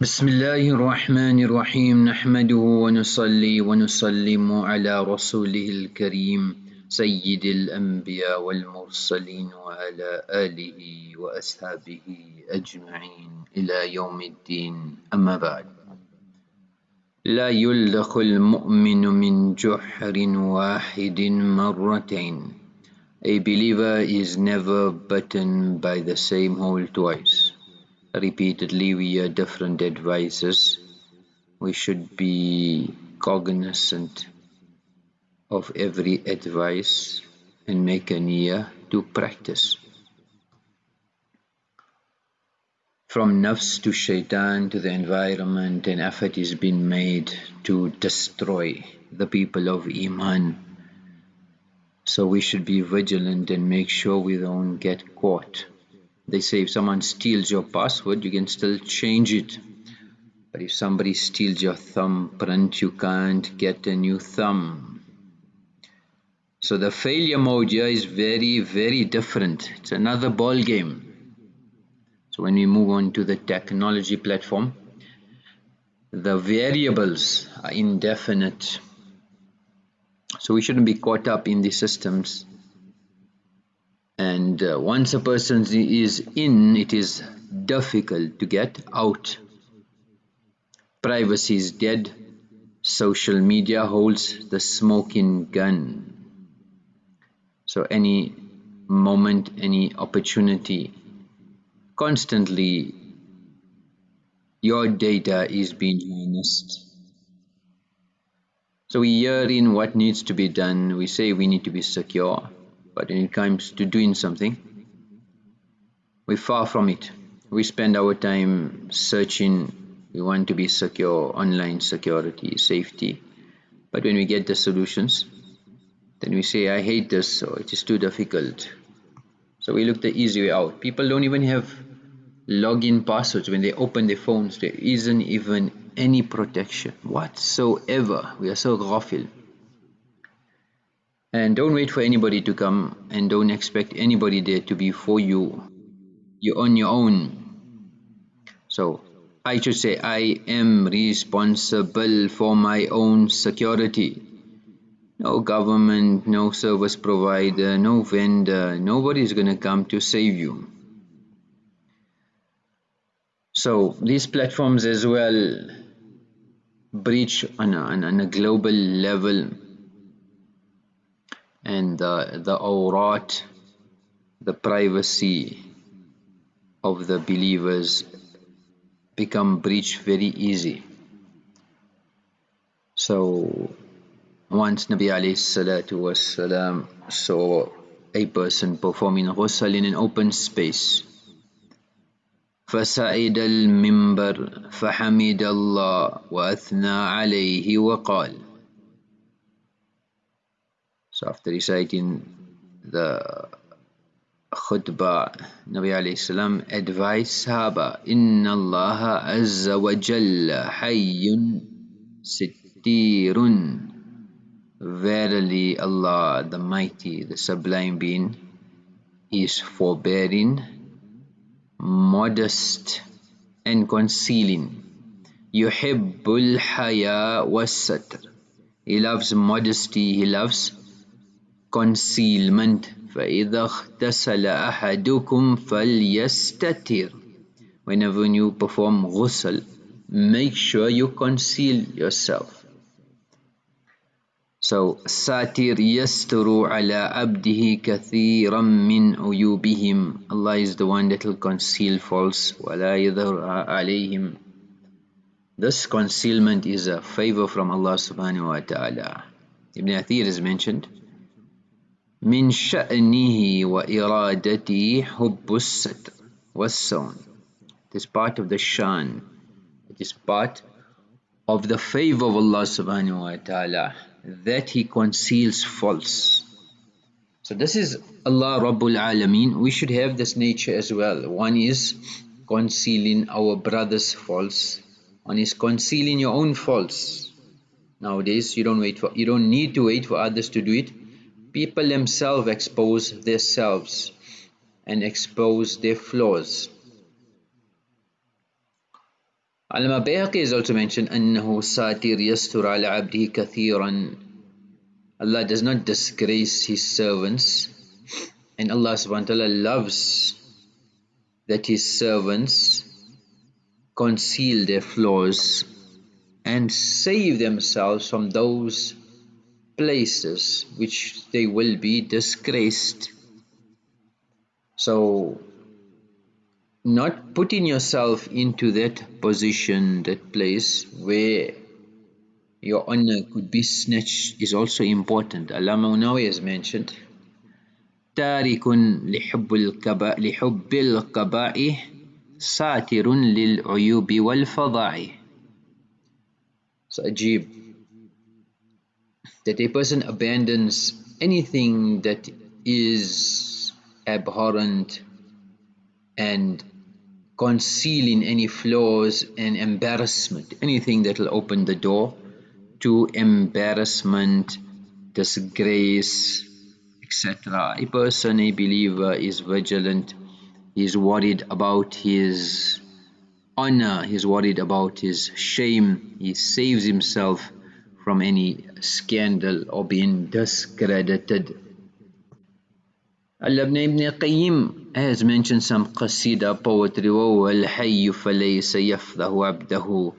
بسم الله الرحمن الرحيم. نحمده ونصلي ونسلم على رسوله الكريم سيد الأنبياء والمرسلين وعلى آله وأصحابه أجمعين إلى يوم الدين. أما بعد لا يلدخ المؤمن من جحر واحد مرتين. A believer is never bitten by the same hole twice. Repeatedly we hear different advices. We should be cognizant of every advice and make an ear to practice. From nafs to shaitan to the environment, an effort is being made to destroy the people of Iman. So we should be vigilant and make sure we don't get caught. They say if someone steals your password, you can still change it. But if somebody steals your thumbprint, you can't get a new thumb. So the failure mode here is very, very different. It's another ball game. So when we move on to the technology platform, the variables are indefinite. So we shouldn't be caught up in the systems and uh, once a person is in it is difficult to get out. Privacy is dead. Social media holds the smoking gun. So any moment any opportunity constantly your data is being harnessed. So we hear in what needs to be done. We say we need to be secure but when it comes to doing something, we're far from it. We spend our time searching, we want to be secure, online security, safety. But when we get the solutions, then we say, I hate this, or it is too difficult. So we look the easy way out. People don't even have login passwords when they open their phones. There isn't even any protection whatsoever. We are so ghafil and don't wait for anybody to come and don't expect anybody there to be for you. You're on your own. So I should say I am responsible for my own security. No government no service provider no vendor. Nobody is going to come to save you. So these platforms as well breach on a, on a global level and the, the awrat, the privacy of the believers become breached very easy. So once Nabi alayhi salatu wasalam saw a person performing ghusl in an open space فسعد المنبر فحمد الله وأثنى عليه وقال so after reciting the khutbah, Nabi alayhi salam advised Sahaba, Inna Allah azza wa jalla hayyun sittirun. Verily Allah, the mighty, the sublime being, is forbearing, modest, and concealing. Yuhibbul haya was He loves modesty, he loves concealment فإذا اغتسل أحدكم فليستتر whenever you perform ghusl make sure you conceal yourself so satir yasturu ala abdihi kathiran min uyubihim Allah is the one that will conceal faults wala yadhur alayhim this concealment is a favor from Allah subhanahu wa ta'ala Ibn Athir is mentioned من شأنه وإرادته حب الستر والصون It is part of the shan. It is part of the favor of Allah subhanahu wa ta'ala that He conceals faults. So this is Allah Rabbul Alameen. We should have this nature as well. One is concealing our brother's faults. One is concealing your own faults. Nowadays you don't wait for you don't need to wait for others to do it people themselves expose themselves and expose their flaws. Alama Bayhaqi has also mentioned أنه ساتر يستر على عبده كثيرا Allah does not disgrace his servants and Allah subhanahu wa ta'ala loves that his servants conceal their flaws and save themselves from those places which they will be disgraced. So not putting yourself into that position that place where your honor could be snatched is also important. Allama Munawi has mentioned تارك لحب الكباء satirun القباء ساتر للعيوب والفضاء So Ajib that a person abandons anything that is abhorrent and concealing any flaws and embarrassment, anything that will open the door to embarrassment, disgrace, etc. A person, a believer, is vigilant, is worried about his honor, he's worried about his shame, he saves himself from any scandal or being discredited Al-Ibn Ibn Qayyim has mentioned some qasida poetry وهو الحي فليس يفضه عبده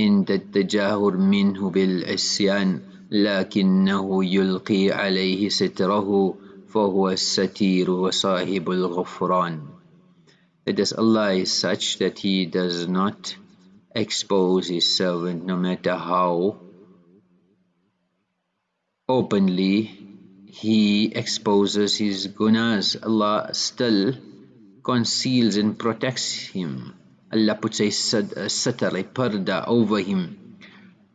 عند التجاهر منه بالعصيان لكنه يلقي عليه ستره فهو الستير وصاحب الغفران That is Allah is such that He does not expose His servant no matter how openly he exposes his gunas. Allah still conceals and protects him. Allah puts a, satar, a parda over him.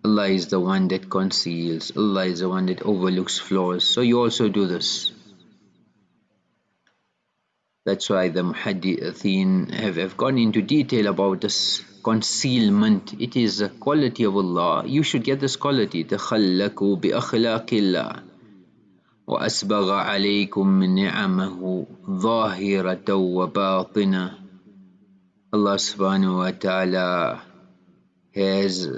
Allah is the one that conceals. Allah is the one that overlooks flaws. So you also do this. That's why the muhaddithin have, have gone into detail about this concealment. It is a quality of Allah. You should get this quality. تخلقوا بأخلاق الله وأسبغ عليكم نعمه ظاهرة وباطنة Allah subhanahu wa ta'ala has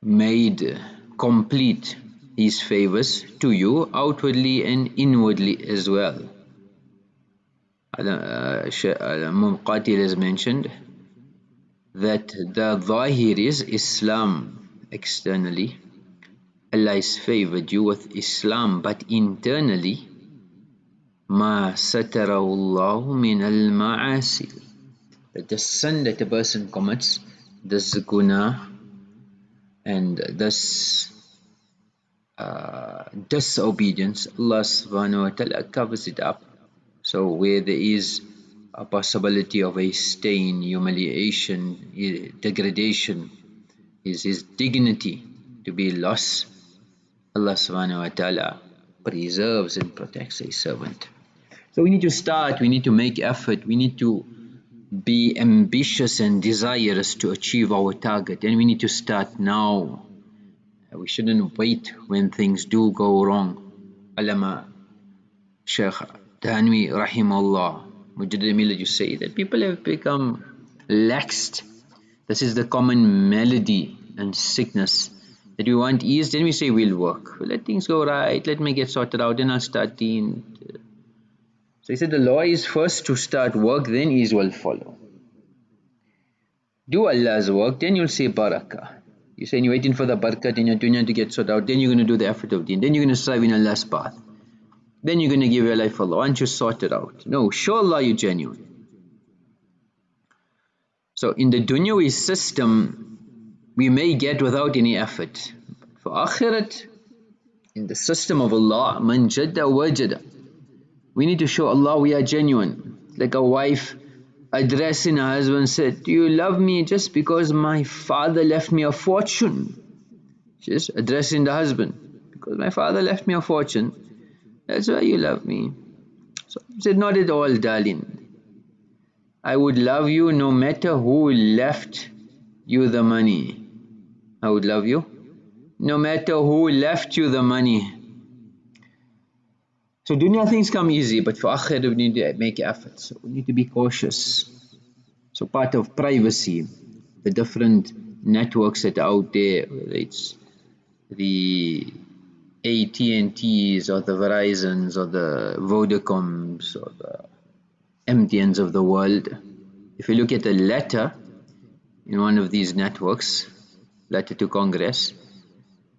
made complete his favors to you outwardly and inwardly as well. Muqatil has mentioned that the zahir is Islam externally Allah has favored you with Islam, but internally, ma satarahullahu min al ma'asi. That the sin that a person commits, this guna, and this uh, disobedience, Allah subhanahu wa ta'ala covers it up. So where there is a possibility of a stain, humiliation, degradation, is his dignity to be lost Allah subhanahu wa ta'ala preserves and protects a servant. So we need to start, we need to make effort, we need to be ambitious and desirous to achieve our target and we need to start now. We shouldn't wait when things do go wrong. Alama Shaykh Thanwi rahimahullah Mujaddid you say that people have become laxed. This is the common malady and sickness that we want ease, then we say we'll work. We'll let things go right, let me get sorted out, then I'll start deen. So he said the law is first to start work, then ease will follow. Do Allah's work, then you'll say barakah. You're saying you're waiting for the barakat in your dunya to get sorted out, then you're going to do the effort of deen, then you're going to strive in Allah's path. Then you're going to give your life Allah once you sort it out. No, show Allah you're genuine. So in the dunyawi system, we may get without any effort. For akhirat, in the system of Allah, man jadda wajada. We need to show Allah we are genuine. Like a wife addressing her husband said, Do you love me just because my father left me a fortune? She's addressing the husband, because my father left me a fortune. That's why you love me. So he said, Not at all, darling. I would love you no matter who left you the money. I would love you no matter who left you the money. So dunya things come easy, but for akhir we need to make efforts. So we need to be cautious. So part of privacy, the different networks that are out there, whether it's the AT&Ts or the Verizons or the Vodacoms or the MTNs of the world. If you look at a letter in one of these networks, letter to Congress,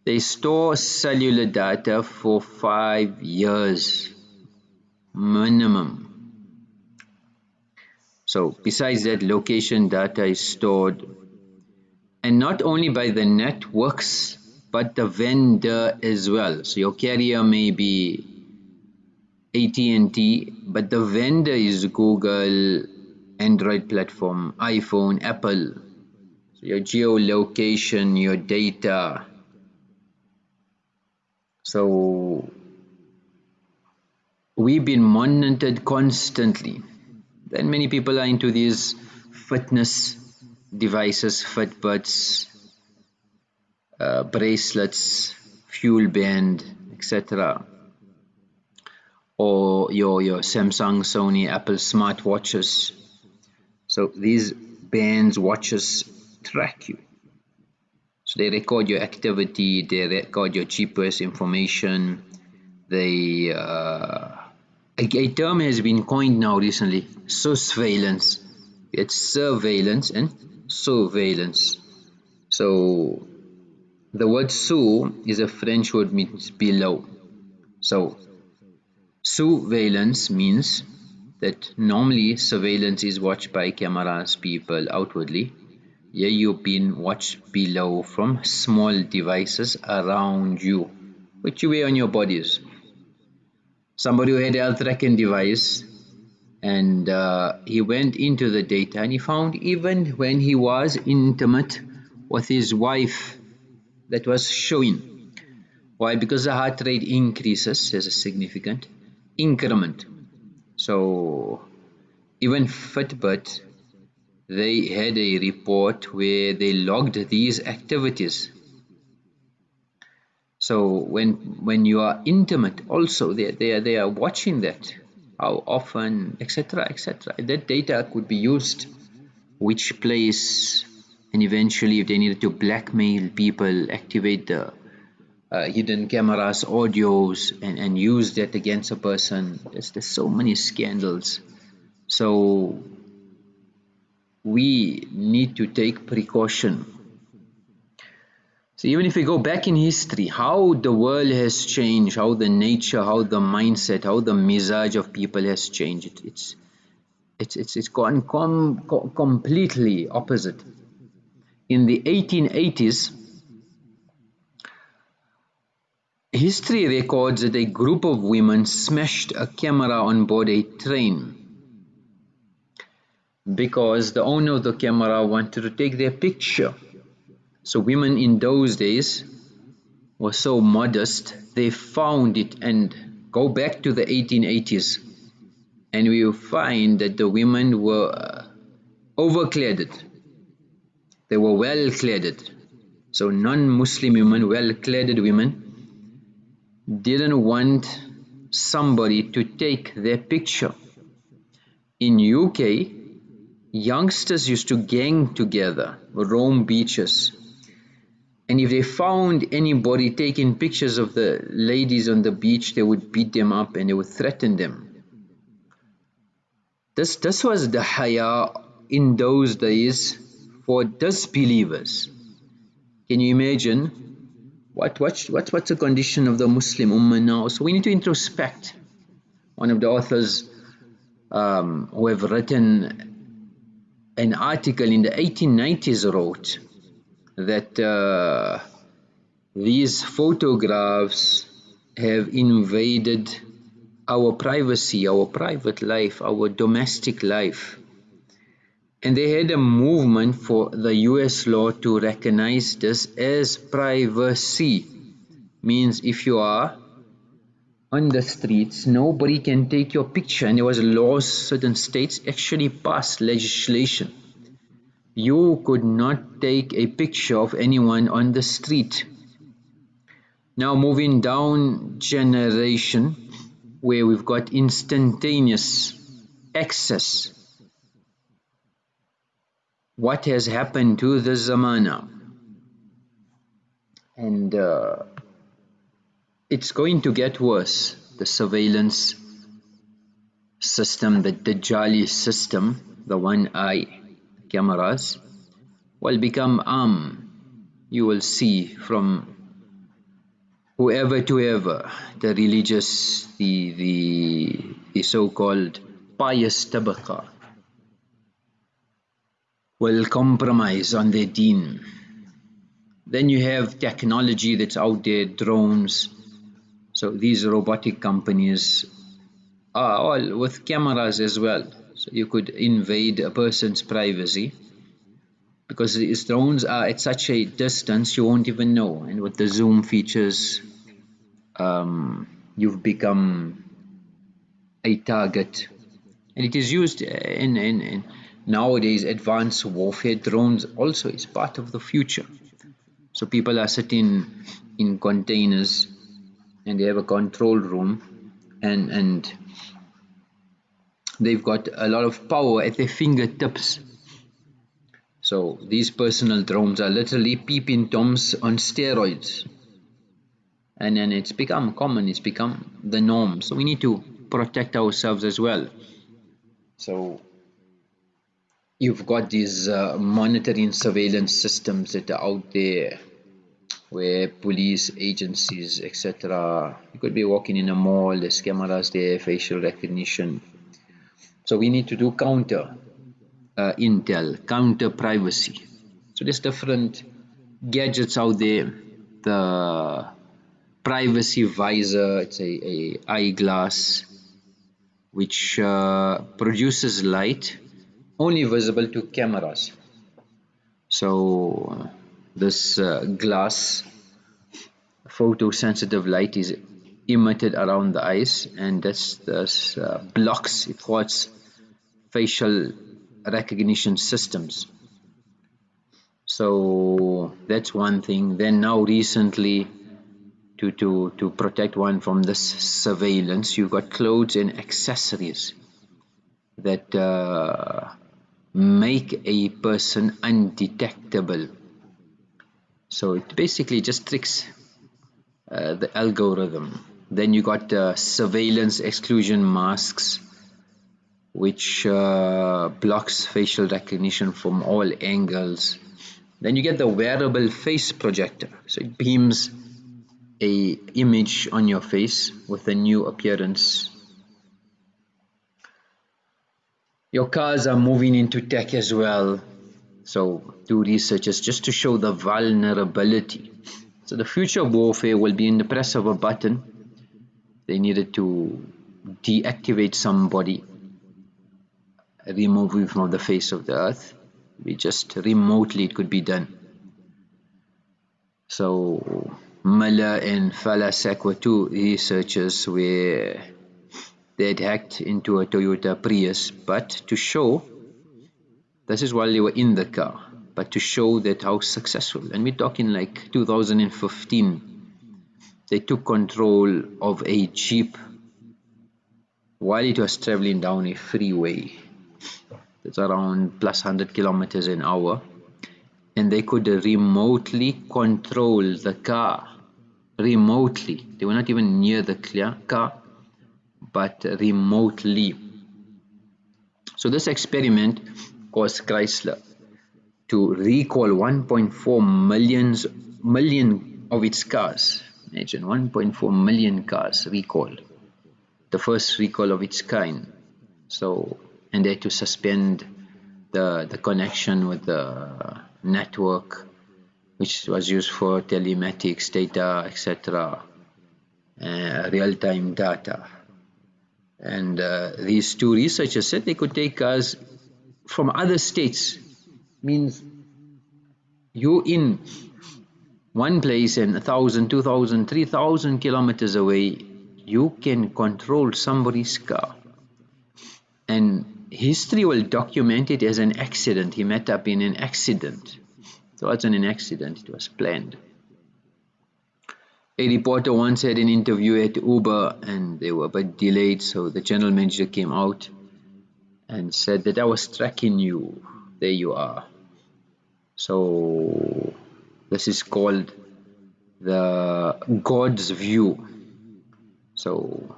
they store cellular data for five years minimum. So besides that, location data is stored and not only by the networks but the vendor as well. So your carrier may be AT&T but the vendor is Google, Android platform, iPhone, Apple. So your geolocation, your data. So we've been monitored constantly. Then many people are into these fitness devices, Fitbits, uh, bracelets, fuel band, etc. Or your, your Samsung, Sony, Apple smartwatches. So these bands, watches track you. So they record your activity, they record your GPS information, they uh, a, a term has been coined now recently, sousveillance. It's surveillance and surveillance. So the word sous is a French word means below. So sousveillance means that normally surveillance is watched by cameras, people outwardly. Here you've been watched below from small devices around you, which you wear on your bodies somebody who had a tracking device and uh, he went into the data and he found even when he was intimate with his wife that was showing. Why? Because the heart rate increases as a significant increment. So even Fitbit they had a report where they logged these activities. So when when you are intimate also they, they, are, they are watching that how often etc etc that data could be used which place and eventually if they needed to blackmail people activate the uh, hidden cameras audios and, and use that against a person there's, there's so many scandals so we need to take precaution so even if we go back in history, how the world has changed, how the nature, how the mindset, how the mizaj of people has changed, it's it's it's it's gone com completely opposite. In the 1880s, history records that a group of women smashed a camera on board a train because the owner of the camera wanted to take their picture so women in those days were so modest, they found it and go back to the 1880s and we will find that the women were uh, overcladded. They were well cladded. So non-Muslim women, well cladded women, didn't want somebody to take their picture. In UK, youngsters used to gang together, roam beaches, and if they found anybody taking pictures of the ladies on the beach they would beat them up and they would threaten them this this was the haya in those days for disbelievers. Can you imagine what what what what's the condition of the muslim ummah now? So we need to introspect. One of the authors um, who have written an article in the 1890s wrote that uh, these photographs have invaded our privacy, our private life, our domestic life. And they had a movement for the US law to recognize this as privacy. Means if you are on the streets, nobody can take your picture. And there was laws, certain states actually passed legislation you could not take a picture of anyone on the street. Now moving down generation where we've got instantaneous access what has happened to the zamana. And uh, it's going to get worse the surveillance system the Dajjali system the one eye cameras will become arm. You will see from whoever to ever the religious the the, the so-called pious tabaqa will compromise on their deen. Then you have technology that's out there, drones. So these robotic companies are all with cameras as well. So you could invade a person's privacy because these drones are at such a distance you won't even know. And with the zoom features, um, you've become a target. And it is used in, in, in nowadays advanced warfare drones also is part of the future. So people are sitting in containers and they have a control room and and they've got a lot of power at their fingertips. So these personal drones are literally peeping toms on steroids. And then it's become common it's become the norm. So we need to protect ourselves as well. So you've got these uh, monitoring surveillance systems that are out there where police agencies etc you could be walking in a mall there's cameras there facial recognition. So we need to do counter uh, intel counter privacy. So there's different gadgets out there. The privacy visor it's a, a eyeglass which uh, produces light only visible to cameras. So this uh, glass photosensitive light is emitted around the eyes and this, this uh, blocks it thwarts facial recognition systems. So that's one thing. Then now recently to to to protect one from this surveillance you've got clothes and accessories that uh, make a person undetectable. So it basically just tricks uh, the algorithm. Then you got uh, surveillance exclusion masks which uh, blocks facial recognition from all angles. Then you get the wearable face projector. So it beams a image on your face with a new appearance your cars are moving into tech as well. So do researches just to show the vulnerability. So the future warfare will be in the press of a button. They needed to deactivate somebody remove him from the face of the earth. We just remotely it could be done. So Miller and Falasek were two researchers where they had hacked into a Toyota Prius but to show this is while they were in the car but to show that how successful and we're talking like 2015 they took control of a jeep while it was traveling down a freeway that's around plus 100 kilometers an hour and they could remotely control the car remotely. They were not even near the car but remotely. So this experiment caused Chrysler to recall 1.4 millions million of its cars. Imagine 1.4 million cars recalled. The first recall of its kind. So and they had to suspend the the connection with the network which was used for telematics data etc uh, real-time data and uh, these two researchers said they could take cars from other states. Means you in one place and a thousand two thousand three thousand kilometers away you can control somebody's car. And history will document it as an accident. He met up in an accident. It wasn't an accident. It was planned a reporter once had an interview at Uber and they were a bit delayed so the general manager came out and said that I was tracking you. There you are. So this is called the God's view. So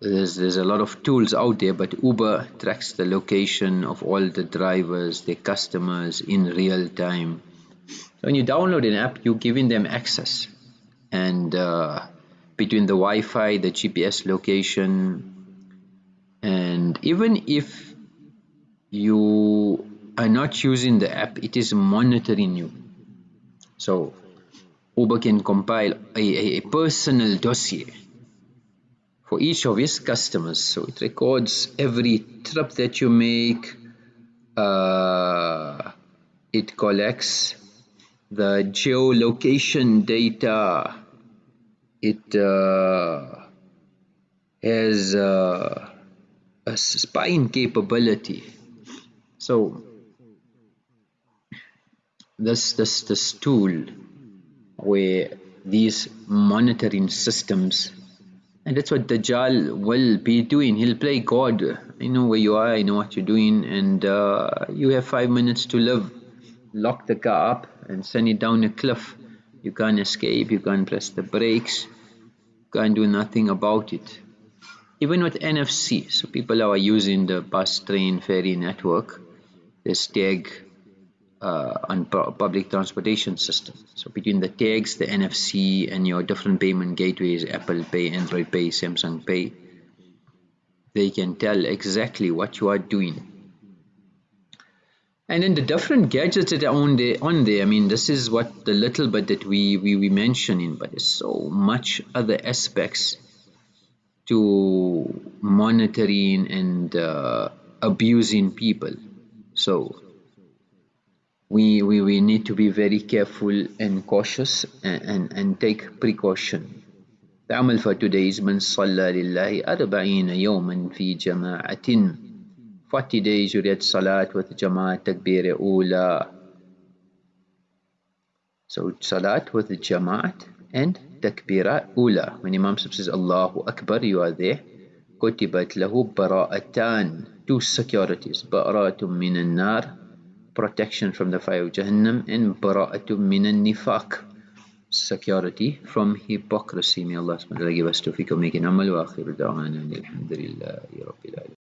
there's there's a lot of tools out there but Uber tracks the location of all the drivers their customers in real time. So when you download an app you're giving them access and uh, between the Wi-Fi the GPS location and even if you are not using the app it is monitoring you. So Uber can compile a, a, personal dossier for each of its customers. So it records every trip that you make uh, it collects the geolocation data it uh, has uh, a spying capability. So this this this tool where these monitoring systems and that's what Dajjal will be doing. He'll play God. I know where you are I know what you're doing and uh, you have five minutes to live lock the car up and send it down a cliff. You can't escape you can't press the brakes can't do nothing about it. Even with NFC so people are using the bus train ferry network this tag uh, on public transportation system. So between the tags the NFC and your different payment gateways Apple Pay Android Pay Samsung Pay they can tell exactly what you are doing and then the different gadgets that are on there on there I mean this is what the little bit that we we, we mentioning but there's so much other aspects to monitoring and uh, abusing people so we, we, we need to be very careful and cautious and, and, and take precaution the amal for today is من صلى لله أربعين يوما في جماعة 40 days you read salat with jamaat takbir ula so salat with and takbira ula when imam says Allahu Akbar you are there كتبت له براءتان two securities براءة من النار protection from the fire of Jahannam and bara'atu minan nifaq security from hypocrisy may Allah subhanahu wa ta'ala give us tawfiq of making amal wa akhiru da'wana alhamdulillahi rabbil alamin